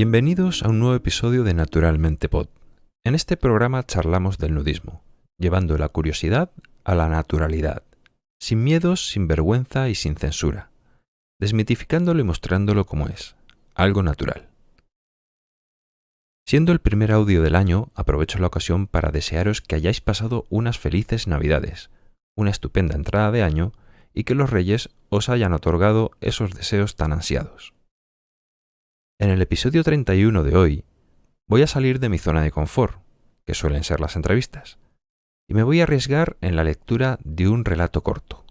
Bienvenidos a un nuevo episodio de Naturalmente Pod. En este programa charlamos del nudismo, llevando la curiosidad a la naturalidad, sin miedos, sin vergüenza y sin censura, desmitificándolo y mostrándolo como es, algo natural. Siendo el primer audio del año, aprovecho la ocasión para desearos que hayáis pasado unas felices Navidades, una estupenda entrada de año y que los reyes os hayan otorgado esos deseos tan ansiados. En el episodio 31 de hoy voy a salir de mi zona de confort, que suelen ser las entrevistas, y me voy a arriesgar en la lectura de un relato corto.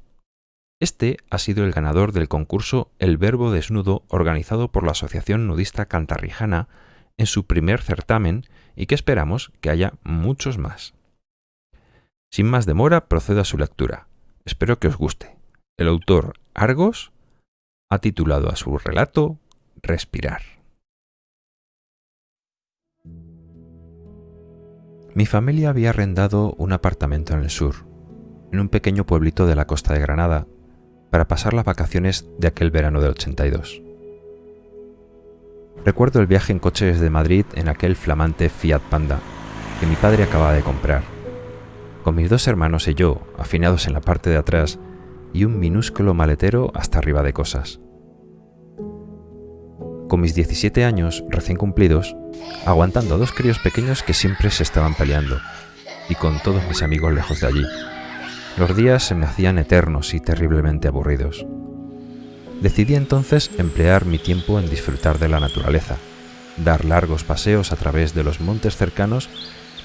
Este ha sido el ganador del concurso El Verbo Desnudo organizado por la Asociación Nudista Cantarrijana en su primer certamen y que esperamos que haya muchos más. Sin más demora, procedo a su lectura. Espero que os guste. El autor Argos ha titulado a su relato Respirar. Mi familia había arrendado un apartamento en el sur, en un pequeño pueblito de la costa de Granada, para pasar las vacaciones de aquel verano del 82. Recuerdo el viaje en coche desde Madrid en aquel flamante Fiat Panda que mi padre acababa de comprar, con mis dos hermanos y yo afinados en la parte de atrás y un minúsculo maletero hasta arriba de cosas. Con mis 17 años recién cumplidos, aguantando a dos críos pequeños que siempre se estaban peleando, y con todos mis amigos lejos de allí. Los días se me hacían eternos y terriblemente aburridos. Decidí entonces emplear mi tiempo en disfrutar de la naturaleza, dar largos paseos a través de los montes cercanos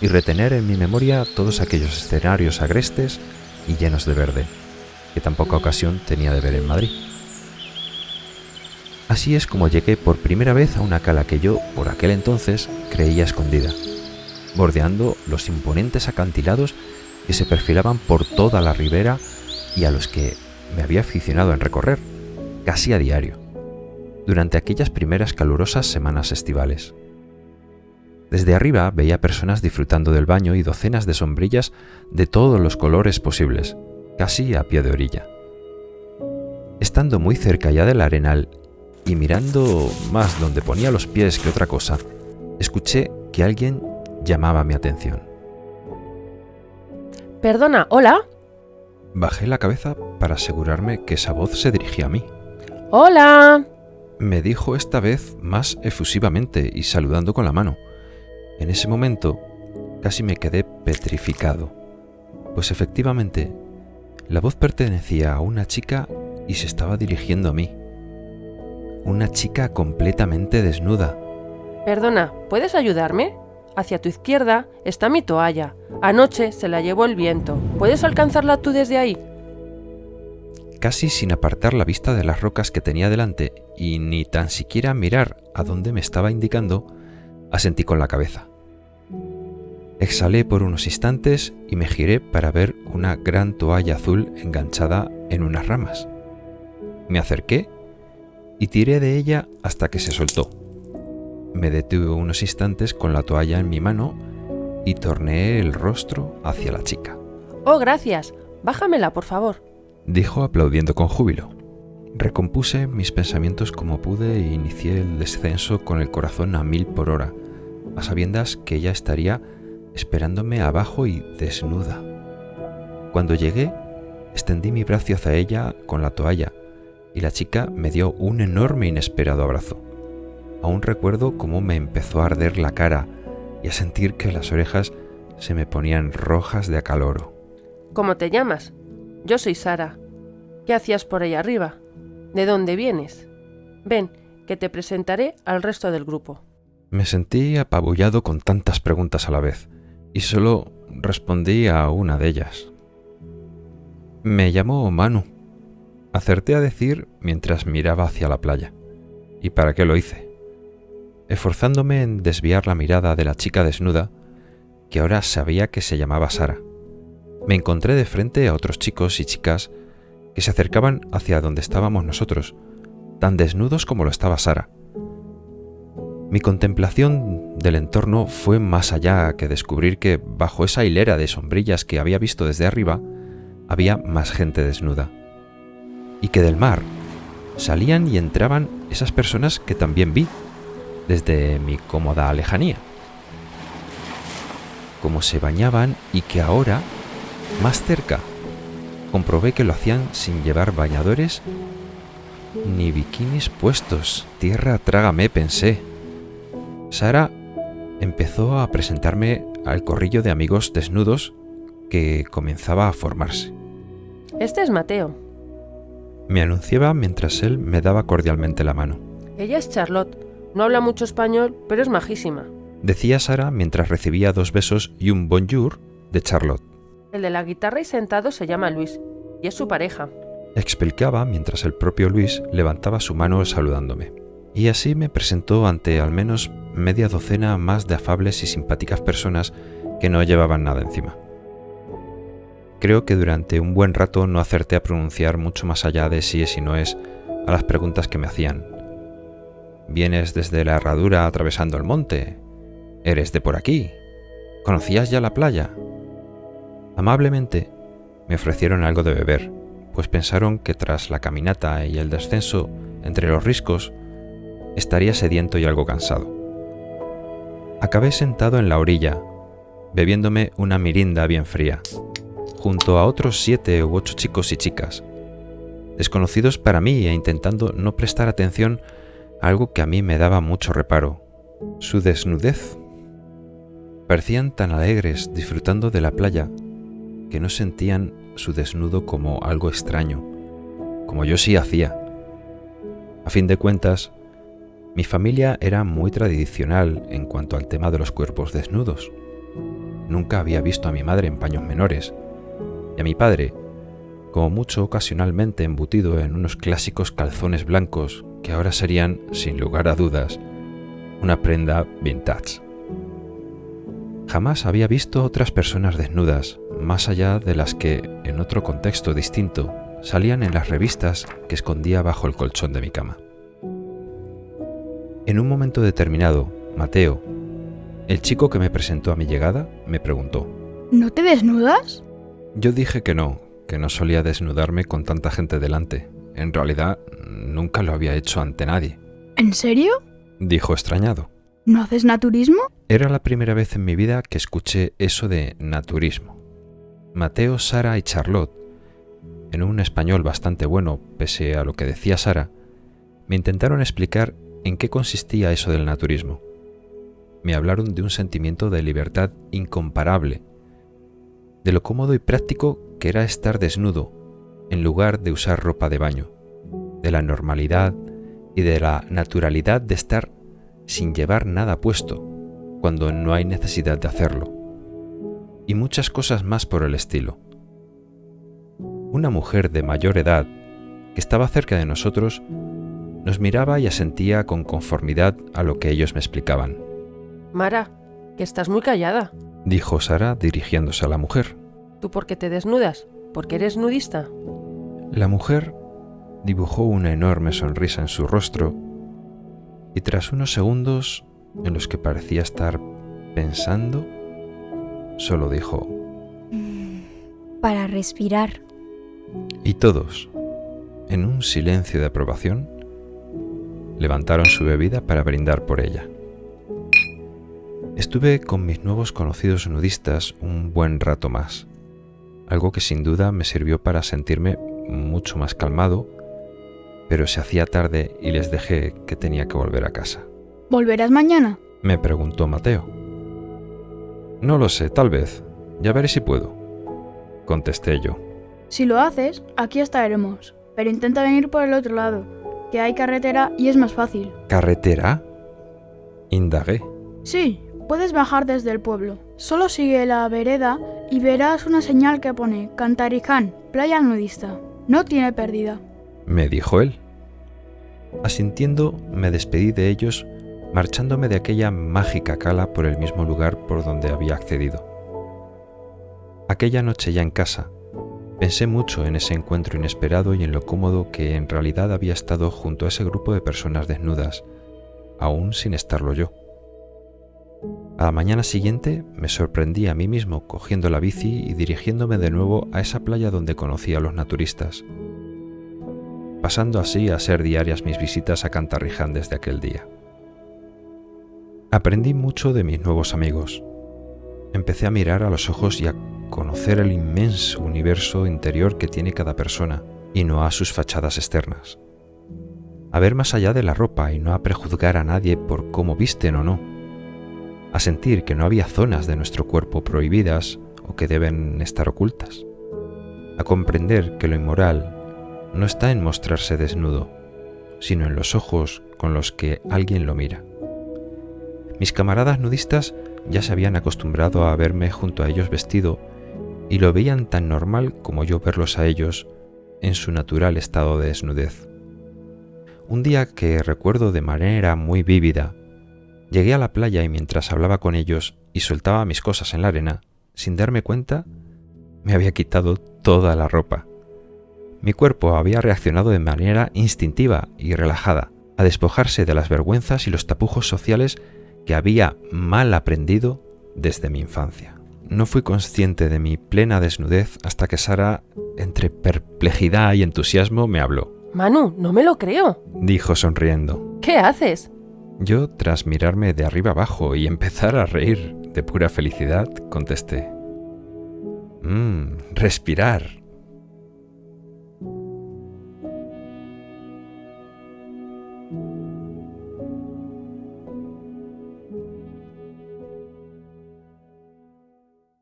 y retener en mi memoria todos aquellos escenarios agrestes y llenos de verde, que tan poca ocasión tenía de ver en Madrid. Así es como llegué por primera vez a una cala que yo, por aquel entonces, creía escondida, bordeando los imponentes acantilados que se perfilaban por toda la ribera y a los que me había aficionado en recorrer, casi a diario, durante aquellas primeras calurosas semanas estivales. Desde arriba veía personas disfrutando del baño y docenas de sombrillas de todos los colores posibles, casi a pie de orilla. Estando muy cerca ya del arenal y mirando más donde ponía los pies que otra cosa, escuché que alguien llamaba mi atención. Perdona, ¿hola? Bajé la cabeza para asegurarme que esa voz se dirigía a mí. ¡Hola! Me dijo esta vez más efusivamente y saludando con la mano. En ese momento casi me quedé petrificado, pues efectivamente la voz pertenecía a una chica y se estaba dirigiendo a mí una chica completamente desnuda. Perdona, ¿puedes ayudarme? Hacia tu izquierda está mi toalla. Anoche se la llevó el viento. ¿Puedes alcanzarla tú desde ahí? Casi sin apartar la vista de las rocas que tenía delante y ni tan siquiera mirar a dónde me estaba indicando, asentí con la cabeza. Exhalé por unos instantes y me giré para ver una gran toalla azul enganchada en unas ramas. Me acerqué y tiré de ella hasta que se soltó. Me detuve unos instantes con la toalla en mi mano y torneé el rostro hacia la chica. Oh, gracias. Bájamela, por favor. Dijo aplaudiendo con júbilo. Recompuse mis pensamientos como pude e inicié el descenso con el corazón a mil por hora, a sabiendas que ella estaría esperándome abajo y desnuda. Cuando llegué, extendí mi brazo hacia ella con la toalla y la chica me dio un enorme inesperado abrazo. Aún recuerdo cómo me empezó a arder la cara y a sentir que las orejas se me ponían rojas de acaloro. ¿Cómo te llamas? Yo soy Sara. ¿Qué hacías por ahí arriba? ¿De dónde vienes? Ven, que te presentaré al resto del grupo. Me sentí apabullado con tantas preguntas a la vez, y solo respondí a una de ellas. Me llamo Manu, Acerté a decir mientras miraba hacia la playa. ¿Y para qué lo hice? Esforzándome en desviar la mirada de la chica desnuda, que ahora sabía que se llamaba Sara. Me encontré de frente a otros chicos y chicas que se acercaban hacia donde estábamos nosotros, tan desnudos como lo estaba Sara. Mi contemplación del entorno fue más allá que descubrir que bajo esa hilera de sombrillas que había visto desde arriba, había más gente desnuda y que del mar salían y entraban esas personas que también vi, desde mi cómoda lejanía. Cómo se bañaban y que ahora, más cerca, comprobé que lo hacían sin llevar bañadores ni bikinis puestos. Tierra, trágame, pensé. Sara empezó a presentarme al corrillo de amigos desnudos que comenzaba a formarse. Este es Mateo. Me anunciaba mientras él me daba cordialmente la mano. Ella es Charlotte. No habla mucho español, pero es majísima. Decía Sara mientras recibía dos besos y un bonjour de Charlotte. El de la guitarra y sentado se llama Luis, y es su pareja. Explicaba mientras el propio Luis levantaba su mano saludándome. Y así me presentó ante al menos media docena más de afables y simpáticas personas que no llevaban nada encima. Creo que durante un buen rato no acerté a pronunciar mucho más allá de sí es y no es a las preguntas que me hacían. ¿Vienes desde la herradura atravesando el monte? ¿Eres de por aquí? ¿Conocías ya la playa? Amablemente me ofrecieron algo de beber, pues pensaron que tras la caminata y el descenso entre los riscos estaría sediento y algo cansado. Acabé sentado en la orilla, bebiéndome una mirinda bien fría, junto a otros siete u ocho chicos y chicas, desconocidos para mí e intentando no prestar atención a algo que a mí me daba mucho reparo, su desnudez. Parecían tan alegres disfrutando de la playa que no sentían su desnudo como algo extraño, como yo sí hacía. A fin de cuentas, mi familia era muy tradicional en cuanto al tema de los cuerpos desnudos. Nunca había visto a mi madre en paños menores, y a mi padre, como mucho ocasionalmente embutido en unos clásicos calzones blancos que ahora serían, sin lugar a dudas, una prenda vintage. Jamás había visto otras personas desnudas, más allá de las que, en otro contexto distinto, salían en las revistas que escondía bajo el colchón de mi cama. En un momento determinado, Mateo, el chico que me presentó a mi llegada, me preguntó, ¿No te desnudas? Yo dije que no, que no solía desnudarme con tanta gente delante. En realidad, nunca lo había hecho ante nadie. ¿En serio? Dijo extrañado. ¿No haces naturismo? Era la primera vez en mi vida que escuché eso de naturismo. Mateo, Sara y Charlotte, en un español bastante bueno, pese a lo que decía Sara, me intentaron explicar en qué consistía eso del naturismo. Me hablaron de un sentimiento de libertad incomparable, de lo cómodo y práctico que era estar desnudo en lugar de usar ropa de baño, de la normalidad y de la naturalidad de estar sin llevar nada puesto cuando no hay necesidad de hacerlo, y muchas cosas más por el estilo. Una mujer de mayor edad, que estaba cerca de nosotros, nos miraba y asentía con conformidad a lo que ellos me explicaban. Mara, que estás muy callada. Dijo Sara dirigiéndose a la mujer. ¿Tú por qué te desnudas? ¿Porque eres nudista? La mujer dibujó una enorme sonrisa en su rostro y tras unos segundos en los que parecía estar pensando, solo dijo, Para respirar. Y todos, en un silencio de aprobación, levantaron su bebida para brindar por ella. Estuve con mis nuevos conocidos nudistas un buen rato más, algo que sin duda me sirvió para sentirme mucho más calmado, pero se hacía tarde y les dejé que tenía que volver a casa. ¿Volverás mañana? Me preguntó Mateo. No lo sé, tal vez. Ya veré si puedo. Contesté yo. Si lo haces, aquí estaremos, pero intenta venir por el otro lado, que hay carretera y es más fácil. ¿Carretera? Indagué. Sí, puedes bajar desde el pueblo. Solo sigue la vereda y verás una señal que pone Cantaricán, playa nudista. No tiene pérdida. Me dijo él. Asintiendo, me despedí de ellos, marchándome de aquella mágica cala por el mismo lugar por donde había accedido. Aquella noche ya en casa, Pensé mucho en ese encuentro inesperado y en lo cómodo que en realidad había estado junto a ese grupo de personas desnudas, aún sin estarlo yo. A la mañana siguiente me sorprendí a mí mismo cogiendo la bici y dirigiéndome de nuevo a esa playa donde conocí a los naturistas, pasando así a ser diarias mis visitas a Cantarriján desde aquel día. Aprendí mucho de mis nuevos amigos. Empecé a mirar a los ojos y a conocer el inmenso universo interior que tiene cada persona y no a sus fachadas externas. A ver más allá de la ropa y no a prejuzgar a nadie por cómo visten o no. A sentir que no había zonas de nuestro cuerpo prohibidas o que deben estar ocultas. A comprender que lo inmoral no está en mostrarse desnudo, sino en los ojos con los que alguien lo mira. Mis camaradas nudistas ya se habían acostumbrado a verme junto a ellos vestido y lo veían tan normal como yo verlos a ellos en su natural estado de desnudez. Un día que recuerdo de manera muy vívida, llegué a la playa y mientras hablaba con ellos y soltaba mis cosas en la arena, sin darme cuenta, me había quitado toda la ropa. Mi cuerpo había reaccionado de manera instintiva y relajada a despojarse de las vergüenzas y los tapujos sociales que había mal aprendido desde mi infancia. No fui consciente de mi plena desnudez hasta que Sara, entre perplejidad y entusiasmo, me habló. Manu, no me lo creo, dijo sonriendo. ¿Qué haces? Yo, tras mirarme de arriba abajo y empezar a reír de pura felicidad, contesté. Mmm, respirar.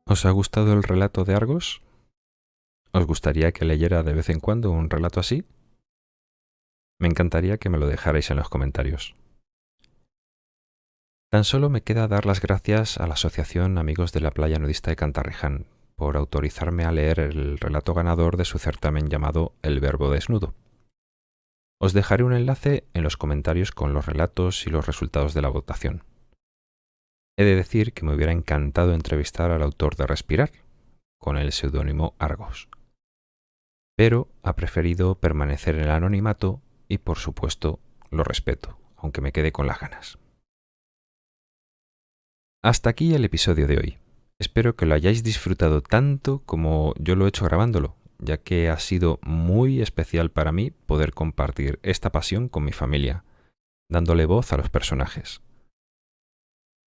¿Os ha gustado el relato de Argos? ¿Os gustaría que leyera de vez en cuando un relato así? Me encantaría que me lo dejarais en los comentarios. Tan solo me queda dar las gracias a la Asociación Amigos de la Playa Nudista de Cantarriján por autorizarme a leer el relato ganador de su certamen llamado El Verbo Desnudo. Os dejaré un enlace en los comentarios con los relatos y los resultados de la votación. He de decir que me hubiera encantado entrevistar al autor de Respirar, con el seudónimo Argos. Pero ha preferido permanecer en el anonimato y por supuesto lo respeto, aunque me quede con las ganas. Hasta aquí el episodio de hoy. Espero que lo hayáis disfrutado tanto como yo lo he hecho grabándolo, ya que ha sido muy especial para mí poder compartir esta pasión con mi familia, dándole voz a los personajes.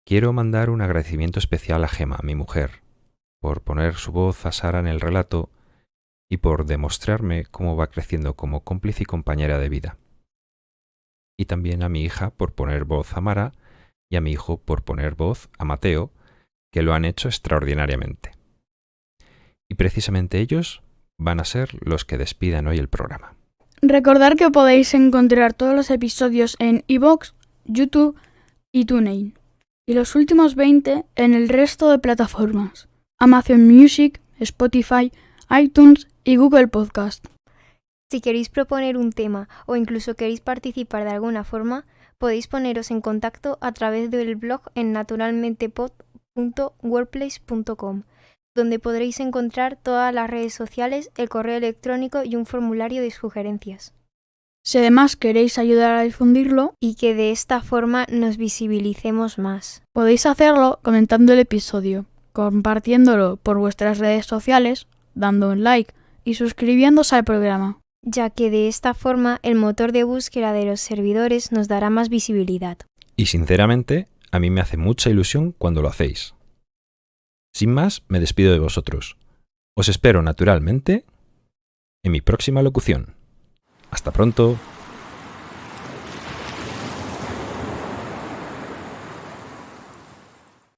Quiero mandar un agradecimiento especial a Gema, mi mujer, por poner su voz a Sara en el relato y por demostrarme cómo va creciendo como cómplice y compañera de vida. Y también a mi hija por poner voz a Mara y a mi hijo por poner voz a Mateo, que lo han hecho extraordinariamente. Y precisamente ellos van a ser los que despidan hoy el programa. Recordar que podéis encontrar todos los episodios en iVoox, YouTube y TuneIn y los últimos 20 en el resto de plataformas, Amazon Music, Spotify, iTunes y Google Podcast. Si queréis proponer un tema o incluso queréis participar de alguna forma, podéis poneros en contacto a través del blog en naturalmentepod.wordplace.com, donde podréis encontrar todas las redes sociales, el correo electrónico y un formulario de sugerencias. Si además queréis ayudar a difundirlo y que de esta forma nos visibilicemos más, podéis hacerlo comentando el episodio, compartiéndolo por vuestras redes sociales, dando un like y suscribiéndose al programa, ya que de esta forma el motor de búsqueda de los servidores nos dará más visibilidad. Y sinceramente, a mí me hace mucha ilusión cuando lo hacéis. Sin más, me despido de vosotros. Os espero naturalmente en mi próxima locución. Hasta pronto.